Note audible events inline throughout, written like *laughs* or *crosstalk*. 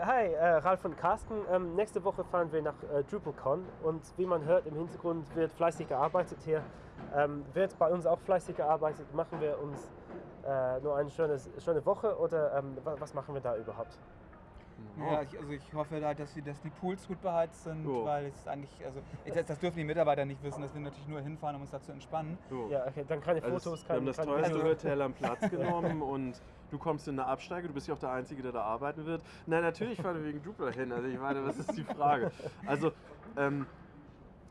Hi, äh, Ralf und Carsten. Ähm, nächste Woche fahren wir nach äh, DrupalCon und wie man hört, im Hintergrund wird fleißig gearbeitet hier. Ähm, wird bei uns auch fleißig gearbeitet. Machen wir uns äh, nur eine schöne, Woche oder ähm, was machen wir da überhaupt? Ja, ich, also ich hoffe da, dass, wir, dass die Pools gut beheizt sind, oh. weil es eigentlich, also das, das, dürfen die Mitarbeiter nicht wissen, dass wir natürlich nur hinfahren, um uns da zu entspannen. Oh. Ja, okay, dann keine also Fotos, keine Wir haben das teuerste also, Hotel am Platz *laughs* genommen und du kommst in eine Absteige, du bist ja auch der Einzige, der da arbeiten wird. Nein, natürlich fahren wir wegen Drupal hin, also ich meine, was ist die Frage? Also, ähm,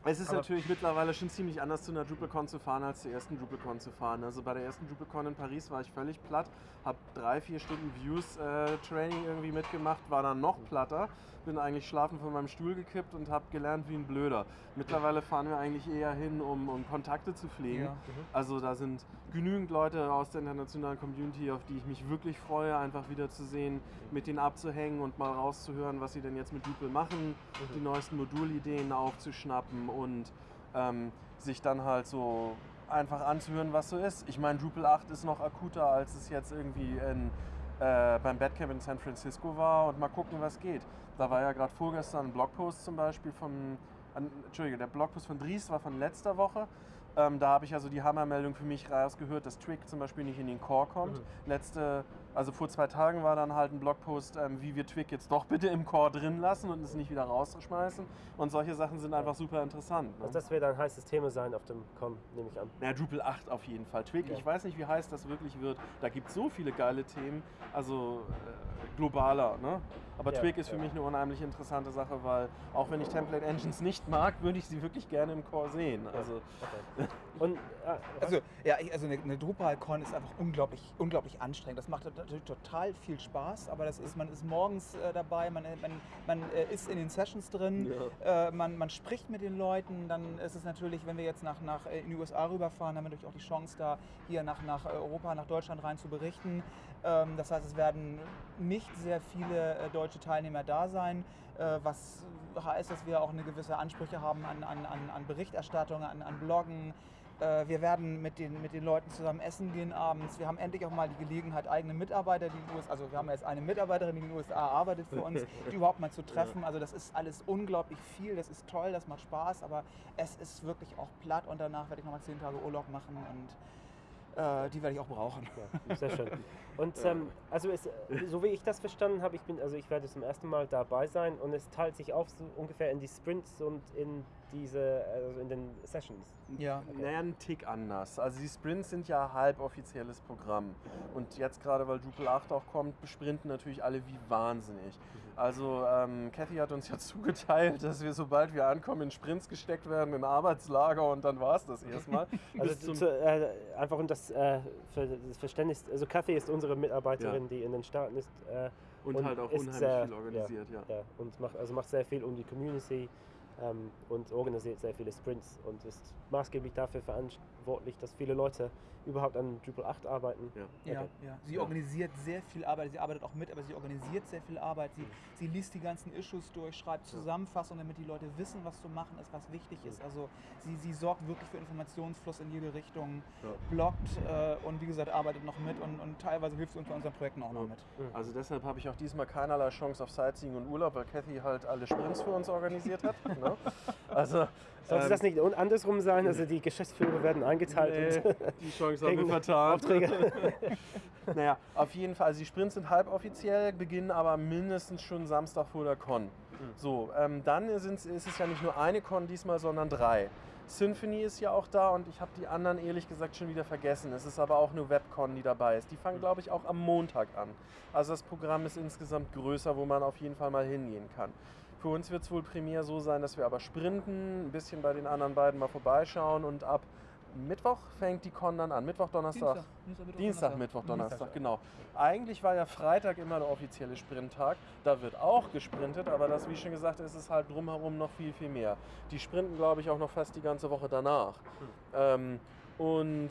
es ist Aber natürlich mittlerweile schon ziemlich anders zu einer DrupalCon zu fahren, als zur ersten DrupalCon zu fahren. Also bei der ersten DrupalCon in Paris war ich völlig platt, habe drei, vier Stunden Views-Training äh, irgendwie mitgemacht, war dann noch platter, bin eigentlich schlafen von meinem Stuhl gekippt und habe gelernt wie ein Blöder. Mittlerweile fahren wir eigentlich eher hin, um, um Kontakte zu pflegen. Ja. Mhm. Also da sind genügend Leute aus der internationalen Community, auf die ich mich wirklich freue, einfach wieder zu sehen, mit denen abzuhängen und mal rauszuhören, was sie denn jetzt mit Drupal machen, mhm. die neuesten Modulideen aufzuschnappen und ähm, sich dann halt so einfach anzuhören, was so ist. Ich meine, Drupal 8 ist noch akuter, als es jetzt irgendwie in, äh, beim Badcamp in San Francisco war und mal gucken, was geht. Da war ja gerade vorgestern ein Blogpost zum Beispiel von, Entschuldige, der Blogpost von Dries war von letzter Woche ähm, da habe ich also die Hammermeldung für mich rausgehört, dass Twig zum Beispiel nicht in den Core kommt. Mhm. Letzte, also vor zwei Tagen war dann halt ein Blogpost, ähm, wie wir Twig jetzt doch bitte im Core drin lassen und es nicht wieder rausschmeißen. Und solche Sachen sind einfach super interessant. Ne? Also das wird ein heißes Thema sein auf dem Com, nehme ich an. Na, Drupal 8 auf jeden Fall. Twig, ja. ich weiß nicht, wie heiß das wirklich wird. Da gibt es so viele geile Themen, also äh, globaler. Ne? Aber ja, Twig ist für ja. mich eine unheimlich interessante Sache, weil auch wenn ich Template Engines nicht mag, würde ich sie wirklich gerne im Core sehen. Also, okay. Und, äh, also, ja, also eine, eine DrupalCon ist einfach unglaublich, unglaublich anstrengend. Das macht natürlich total viel Spaß, aber das ist, man ist morgens äh, dabei, man, man, man äh, ist in den Sessions drin, ja. äh, man, man spricht mit den Leuten. Dann ist es natürlich, wenn wir jetzt nach, nach äh, in die USA rüberfahren, haben wir natürlich auch die Chance, da hier nach, nach Europa, nach Deutschland rein zu berichten. Ähm, das heißt, es werden nicht sehr viele äh, deutsche Teilnehmer da sein, was heißt, dass wir auch eine gewisse Ansprüche haben an, an, an Berichterstattung, an, an Bloggen. Äh, wir werden mit den, mit den Leuten zusammen essen gehen abends. Wir haben endlich auch mal die Gelegenheit, eigene Mitarbeiter, die in den USA, also wir haben jetzt eine Mitarbeiterin, die in den USA arbeitet für uns, *laughs* die überhaupt mal zu treffen. Also das ist alles unglaublich viel, das ist toll, das macht Spaß, aber es ist wirklich auch platt und danach werde ich nochmal zehn Tage Urlaub machen und äh, die werde ich auch brauchen. Ja, sehr schön. *laughs* Und ähm, also es, so wie ich das verstanden habe, ich bin, also ich werde zum ersten Mal dabei sein und es teilt sich auf so ungefähr in die Sprints und in diese, also in den Sessions. Ja, okay. naja, ein Tick anders. Also die Sprints sind ja halboffizielles Programm. Und jetzt gerade, weil Drupal 8 auch kommt, besprinten natürlich alle wie wahnsinnig. Also ähm, Cathy hat uns ja *laughs* zugeteilt, dass wir, sobald wir ankommen, in Sprints gesteckt werden, in Arbeitslager und dann war es das erstmal. *laughs* also zu, äh, einfach um das, äh, für das Verständnis, also Cathy ist unsere Mitarbeiterin, ja. die in den Staaten ist. Äh, und, und, halt auch unheimlich sehr, viel organisiert, ja. ja. ja. und macht, also macht sehr viel um die Community ähm, und organisiert sehr viele Sprints und ist maßgeblich dafür verantwortlich, dass viele Leute überhaupt an Drupal 8 arbeiten. Ja, okay. ja, ja. Sie organisiert sehr viel Arbeit, sie arbeitet auch mit, aber sie organisiert sehr viel Arbeit. Sie, sie liest die ganzen Issues durch, schreibt Zusammenfassungen, damit die Leute wissen, was zu machen ist, was wichtig ist. Also sie, sie sorgt wirklich für Informationsfluss in jede Richtung, ja. bloggt äh, und wie gesagt arbeitet noch mit und, und teilweise hilft sie uns bei unseren Projekten auch noch mit. Also deshalb habe ich auch diesmal keinerlei Chance auf Sightseeing und Urlaub, weil Cathy halt alle Sprints für uns organisiert hat. *laughs* ne? *laughs* Also sollte ähm, das nicht andersrum sein? Also die Geschäftsführer werden eingeteilt. Nee, die Chance haben wir vertan. Aufträge. *laughs* naja, auf jeden Fall. Also die Sprints sind halboffiziell, beginnen aber mindestens schon Samstag vor der Con. Mhm. So, ähm, dann ist es ja nicht nur eine Con diesmal, sondern drei. Symphony ist ja auch da und ich habe die anderen ehrlich gesagt schon wieder vergessen. Es ist aber auch nur Webcon, die dabei ist. Die fangen, glaube ich, auch am Montag an. Also das Programm ist insgesamt größer, wo man auf jeden Fall mal hingehen kann. Für uns wird es wohl primär so sein, dass wir aber sprinten, ein bisschen bei den anderen beiden mal vorbeischauen und ab Mittwoch fängt die Con dann an. Mittwoch, Donnerstag. Dienstag, Dienstag, Mittwoch, Dienstag, Donnerstag. Mittwoch, Donnerstag, genau. Eigentlich war ja Freitag immer der offizielle Sprinttag. Da wird auch gesprintet, aber das, wie schon gesagt, ist es halt drumherum noch viel, viel mehr. Die sprinten, glaube ich, auch noch fast die ganze Woche danach. Hm. Ähm, und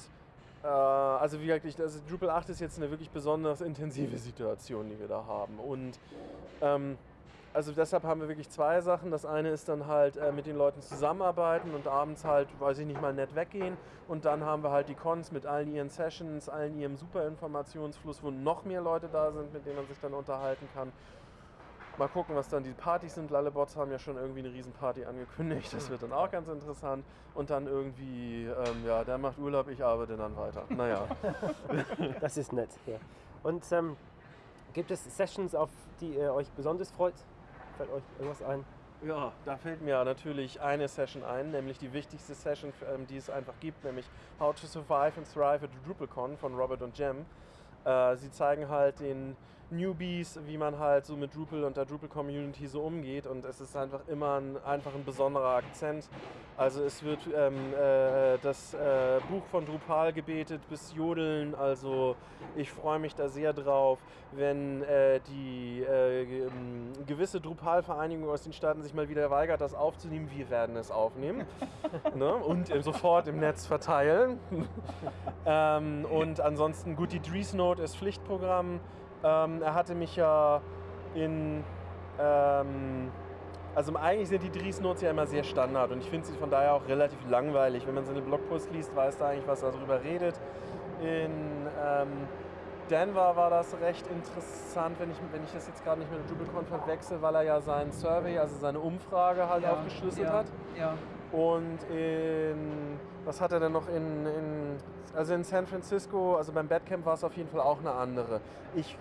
äh, also wie wirklich, also Drupal 8 ist jetzt eine wirklich besonders intensive Situation, die wir da haben. Und ähm, also deshalb haben wir wirklich zwei Sachen. Das eine ist dann halt äh, mit den Leuten zusammenarbeiten und abends halt, weiß ich nicht mal, nett weggehen. Und dann haben wir halt die Cons mit allen ihren Sessions, allen ihrem super Informationsfluss, wo noch mehr Leute da sind, mit denen man sich dann unterhalten kann. Mal gucken, was dann die Partys sind. Lalebots haben ja schon irgendwie eine Riesenparty angekündigt. Das wird dann auch ganz interessant. Und dann irgendwie, ähm, ja, der macht Urlaub, ich arbeite dann weiter. Naja. Das ist nett. Ja. Und ähm, gibt es Sessions, auf die ihr euch besonders freut? Fällt euch irgendwas ein? Ja, da fällt mir natürlich eine Session ein, nämlich die wichtigste Session, ähm, die es einfach gibt, nämlich How to Survive and Thrive at DrupalCon von Robert und Jem. Äh, sie zeigen halt den Newbies, wie man halt so mit Drupal und der Drupal-Community so umgeht und es ist einfach immer ein, einfach ein besonderer Akzent. Also es wird ähm, äh, das äh, Buch von Drupal gebetet bis Jodeln, also ich freue mich da sehr drauf, wenn äh, die äh, ähm, gewisse Drupal-Vereinigung aus den Staaten sich mal wieder weigert, das aufzunehmen. Wir werden es aufnehmen *laughs* ne? und sofort im Netz verteilen. *laughs* ähm, und ansonsten, gut, die Dries Note ist Pflichtprogramm. Ähm, er hatte mich ja in. Ähm, also eigentlich sind die Dries Notes ja immer sehr Standard und ich finde sie von daher auch relativ langweilig. Wenn man seine Blogpost liest, weiß da eigentlich, was er darüber redet. In ähm, Denver war das recht interessant, wenn ich, wenn ich das jetzt gerade nicht mit der DrupalCon verwechsel, weil er ja seinen Survey, also seine Umfrage halt aufgeschlüsselt ja, hat. Ja. Und in, was hat er denn noch in, in, also in San Francisco, also beim Badcamp war es auf jeden Fall auch eine andere. Ich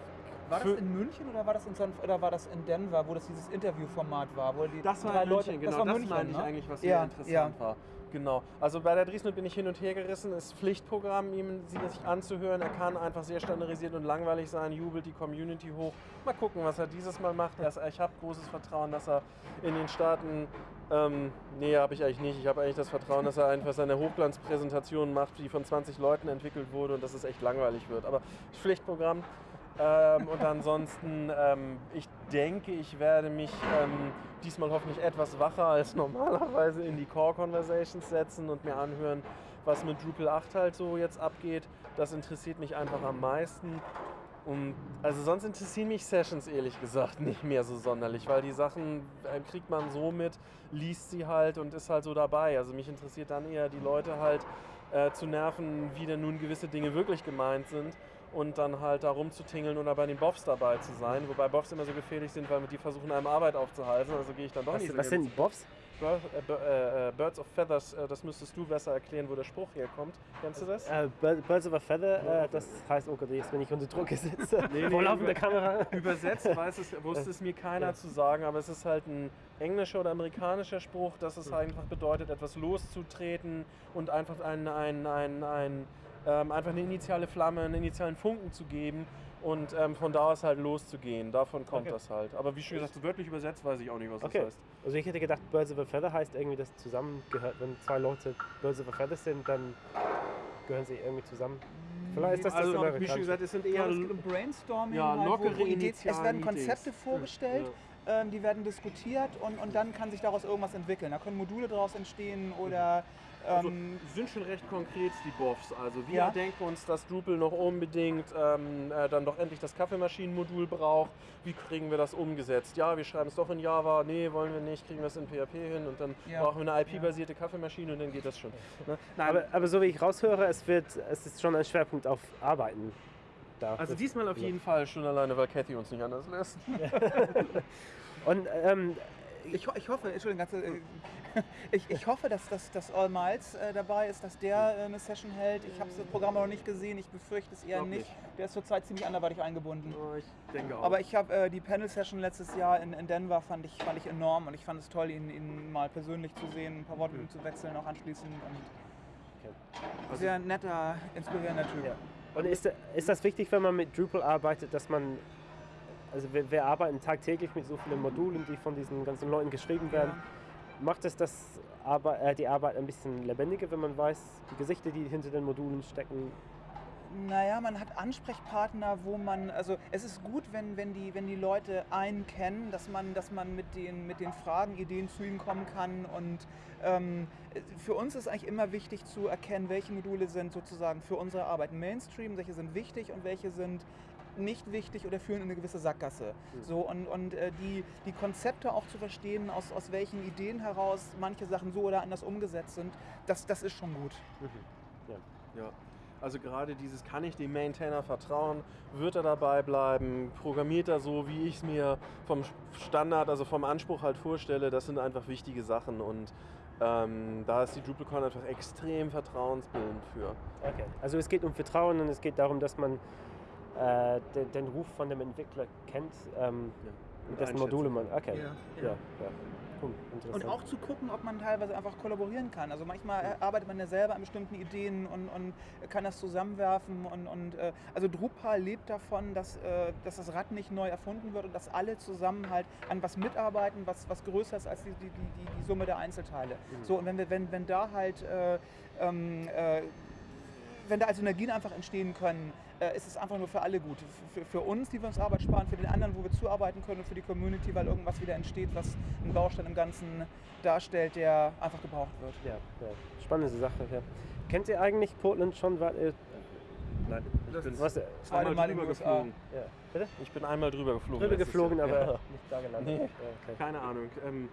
War das in München oder war das in, San, oder war das in Denver, wo das dieses Interviewformat war? Wo die Das war drei in Leute, München, genau. war Das, München, meine ich ne? eigentlich, was Ja, sehr interessant ja. war. Genau. Also bei der Driesnut bin ich hin und her gerissen. Ist Pflichtprogramm, ihm sie sich anzuhören. Er kann einfach sehr standardisiert und langweilig sein, jubelt die Community hoch. Mal gucken, was er dieses Mal macht. Er ich habe großes Vertrauen, dass er in den Staaten. Ähm, nee, habe ich eigentlich nicht. Ich habe eigentlich das Vertrauen, dass er einfach seine Hochglanzpräsentation macht, die von 20 Leuten entwickelt wurde und dass es echt langweilig wird. Aber Pflichtprogramm. Ähm, und ansonsten, ähm, ich denke, ich werde mich ähm, diesmal hoffentlich etwas wacher als *laughs* normalerweise in die Core Conversations setzen und mir anhören, was mit Drupal 8 halt so jetzt abgeht. Das interessiert mich einfach am meisten. Und also sonst interessieren mich Sessions ehrlich gesagt *laughs* nicht mehr so sonderlich, weil die Sachen äh, kriegt man so mit, liest sie halt und ist halt so dabei. Also mich interessiert dann eher die Leute halt äh, zu nerven, wie denn nun gewisse Dinge wirklich gemeint sind und dann halt da rumzutingeln oder bei den Boffs dabei zu sein. Wobei Boffs immer so gefährlich sind, weil die versuchen einem Arbeit aufzuhalten. Also gehe ich dann doch Was, nicht so was sind Bobs? Bir- äh, äh, äh, Birds of Feathers, äh, das müsstest du besser erklären, wo der Spruch herkommt. Kennst du das? Äh, Bir- Birds of a Feather, äh, das heißt, oh Gott, jetzt bin ich unter Druck gesetzt. Nee, nee, Vor laufender Kamera. Übersetzt weiß es, wusste es mir keiner Ja. zu sagen, aber es ist halt ein englischer oder amerikanischer Spruch, dass es einfach bedeutet, etwas loszutreten und einfach ein, ein, ein, ein, ähm, einfach eine initiale Flamme, einen initialen Funken zu geben und ähm, von da aus halt loszugehen. Davon kommt Okay. das halt. Aber wie schon gesagt, wörtlich übersetzt weiß ich auch nicht, was Okay. das heißt. Also ich hätte gedacht, Birds of a Feather heißt irgendwie, dass zusammengehört. Wenn zwei Leute Birds of a Feather sind, dann gehören sie irgendwie zusammen. Vielleicht ist das also, das wie schon gesagt, es sind Ja, eher es geht um Brainstorming, Ja, halt, lockere Ideen, es werden. Konzepte vorgestellt, ähm, die werden diskutiert und, und dann kann sich daraus irgendwas entwickeln. Da können Module daraus entstehen oder Also, ähm, sind schon recht konkret die Buffs. Also wir Ja. denken uns, dass Drupal noch unbedingt ähm, äh, dann doch endlich das Kaffeemaschinenmodul braucht. Wie kriegen wir das umgesetzt? Ja, wir schreiben es doch in Java. Nee, wollen wir nicht. Kriegen wir es in PHP hin und dann Ja. brauchen wir eine IP-basierte Kaffeemaschine und dann geht das schon. Ne? Nein, Aber, aber so wie ich raushöre, es, wird, es ist schon ein Schwerpunkt auf Arbeiten. Da. also diesmal auf jeden Fall schon alleine, weil Cathy uns nicht anders lässt. *laughs* Und ähm, ich, ho- ich hoffe, Entschuldigung, ganz, äh, *laughs* ich, ich hoffe, dass, dass, dass All Miles äh, dabei ist, dass der äh, eine Session hält. Ich habe das Programm noch nicht gesehen, ich befürchte es eher nicht. nicht. Der ist zurzeit ziemlich anderweitig eingebunden. Oh, ich denke auch. Aber ich habe äh, die Panel-Session letztes Jahr in, in Denver fand ich, fand ich enorm und ich fand es toll, ihn, ihn mal persönlich zu sehen, ein paar Worte mit ihm zu wechseln, auch anschließend. Und Also- sehr netter, inspirierender Typ. Ja. Und ist, ist das wichtig, wenn man mit Drupal arbeitet, dass man, also wir, wir arbeiten tagtäglich mit so vielen Modulen, die von diesen ganzen Leuten geschrieben werden. Macht es das Arbe äh, die Arbeit ein bisschen lebendiger, wenn man weiß, die Gesichter, die hinter den Modulen stecken? Naja, man hat Ansprechpartner, wo man, also es ist gut, wenn, wenn, die, wenn die Leute einen kennen, dass man, dass man mit, den, mit den Fragen, Ideen zu ihnen kommen kann. Und ähm, für uns ist eigentlich immer wichtig zu erkennen, welche Module sind sozusagen für unsere Arbeit Mainstream, welche sind wichtig und welche sind nicht wichtig oder führen in eine gewisse Sackgasse. So, und und äh, die, die Konzepte auch zu verstehen, aus, aus welchen Ideen heraus manche Sachen so oder anders umgesetzt sind, das, das ist schon gut. Ja. Also gerade dieses, kann ich dem Maintainer vertrauen? Wird er dabei bleiben? Programmiert er so, wie ich es mir vom Standard, also vom Anspruch halt vorstelle? Das sind einfach wichtige Sachen und ähm, da ist die DrupalCon einfach extrem vertrauensbildend für. Okay. Also es geht um Vertrauen und es geht darum, dass man äh, den, den Ruf von dem Entwickler kennt, ähm, Und dessen Module man. kann. Okay. Ja, Ja, ja. Cool. Und auch zu gucken, ob man teilweise einfach kollaborieren kann. Also manchmal arbeitet man ja selber an bestimmten Ideen und, und kann das zusammenwerfen. Und, und äh, also Drupal lebt davon, dass, äh, dass das Rad nicht neu erfunden wird und dass alle zusammen halt an was mitarbeiten, was, was größer ist als die, die, die, die Summe der Einzelteile. Mhm. So, und wenn, wir, wenn, wenn da halt äh, ähm, äh, wenn da also Synergien einfach entstehen können, äh, ist es einfach nur für alle gut. Für, für uns, die wir uns Arbeit sparen, für den anderen, wo wir zuarbeiten können und für die Community, weil irgendwas wieder entsteht, was einen Baustein im Ganzen darstellt, der einfach gebraucht wird. Ja, ja. Spannende Sache. Ja. Kennt ihr eigentlich Portland schon? War, äh, nein. Das bin Was, äh, einmal Mal in drüber geflogen. ja. Bitte? Ich bin einmal drüber geflogen. Drüber geflogen, aber Ja. nicht da gelandet. Nee. Ja, okay. Keine Ahnung. Ähm,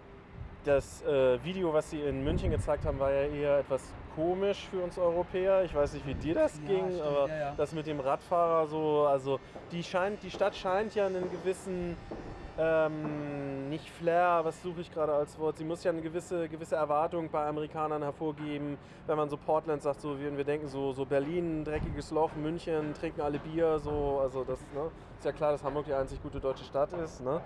das äh, Video, was sie in München gezeigt haben, war ja eher etwas komisch für uns Europäer. Ich weiß nicht, wie dir das Ja, ging, stimmt, aber ja, ja. das mit dem Radfahrer so, also die scheint, die Stadt scheint ja einen gewissen ähm, nicht Flair, was suche ich gerade als Wort? Sie muss ja eine gewisse, gewisse Erwartung bei Amerikanern hervorgeben, wenn man so Portland sagt, so wie wir denken, so, so Berlin, dreckiges Loch, München, trinken alle Bier, so, also das ne, ist ja klar, dass Hamburg die einzig gute deutsche Stadt ist. Ne?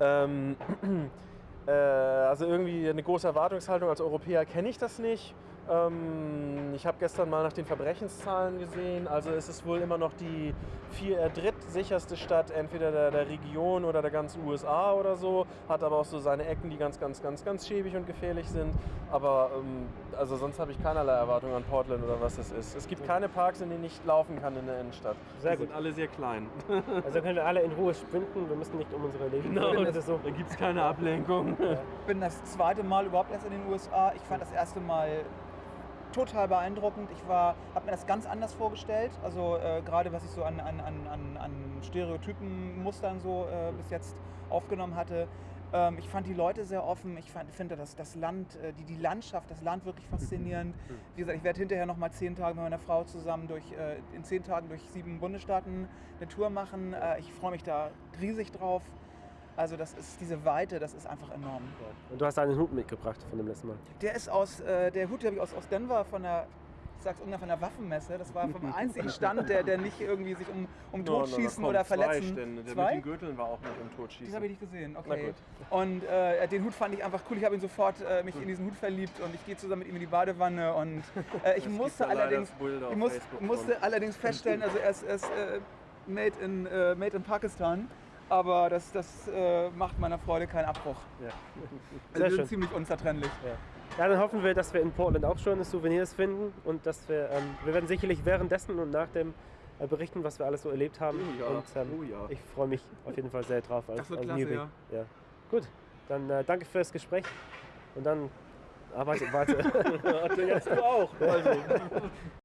Ähm, äh, *clears throat* also irgendwie eine große Erwartungshaltung als Europäer kenne ich das nicht. Ähm, ich habe gestern mal nach den Verbrechenszahlen gesehen. Also es ist wohl immer noch die vier, äh, drittsicherste Stadt entweder der, der Region oder der ganzen USA oder so. Hat aber auch so seine Ecken, die ganz, ganz, ganz, ganz schäbig und gefährlich sind. Aber ähm, also sonst habe ich keinerlei Erwartung an Portland oder was es ist. Es gibt keine Parks, in denen ich laufen kann in der Innenstadt. Sehr die gut. sind alle sehr klein. *laughs* Also können wir alle in Ruhe sprinten. Wir müssen nicht um unsere Leben Genau, so. Da gibt es keine Ablenkung. Ich bin das zweite Mal überhaupt erst in den USA. Ich fand das erste Mal total beeindruckend. Ich habe mir das ganz anders vorgestellt. Also äh, gerade was ich so an, an, an, an, Stereotypenmustern so äh, bis jetzt aufgenommen hatte. Ähm, ich fand die Leute sehr offen. Ich fand, finde das, das Land, äh, die, die Landschaft, das Land wirklich faszinierend. *laughs* Wie gesagt, ich werde hinterher noch mal zehn Tage mit meiner Frau zusammen durch, äh, in zehn Tagen durch sieben Bundesstaaten eine Tour machen. Äh, ich freue mich da riesig drauf. Also das ist diese Weite, das ist einfach enorm. Und du hast einen Hut mitgebracht von dem letzten Mal. Der ist aus, äh, der Hut habe ich aus, aus Denver von der, ich sag's irgendwann von der Waffenmesse. Das war vom *laughs* einzigen Stand, der, der nicht irgendwie sich um, um No, no, no, Totschießen komm, oder zwei Verletzen. Stände. Der Zwei? mit den Gürteln war auch nicht im Totschießen. Das habe ich nicht gesehen, okay. Und äh, den Hut fand ich einfach cool. Ich habe ihn sofort äh, mich in diesen Hut verliebt und ich gehe zusammen mit ihm in die Badewanne. Und äh, ich *laughs* musste allerdings, ich muss, musste allerdings feststellen, also er ist, er ist äh, made, in, äh, made in Pakistan. Aber das, das äh, macht meiner Freude keinen Abbruch. Ja. Also *laughs* Sehr wir schön. ziemlich unzertrennlich. Ja. ja, dann hoffen wir, dass wir in Portland auch schöne Souvenirs finden und dass wir, ähm, wir werden sicherlich währenddessen und nach dem äh, berichten, was wir alles so erlebt haben. Oh ja, Und ähm, oh ja. ich freue mich auf jeden Fall sehr drauf als, Das wird als klasse, ja. Ja. Gut, dann äh, danke fürs Gespräch und dann arbeite weiter. *laughs* Jetzt du auch. Also. *laughs*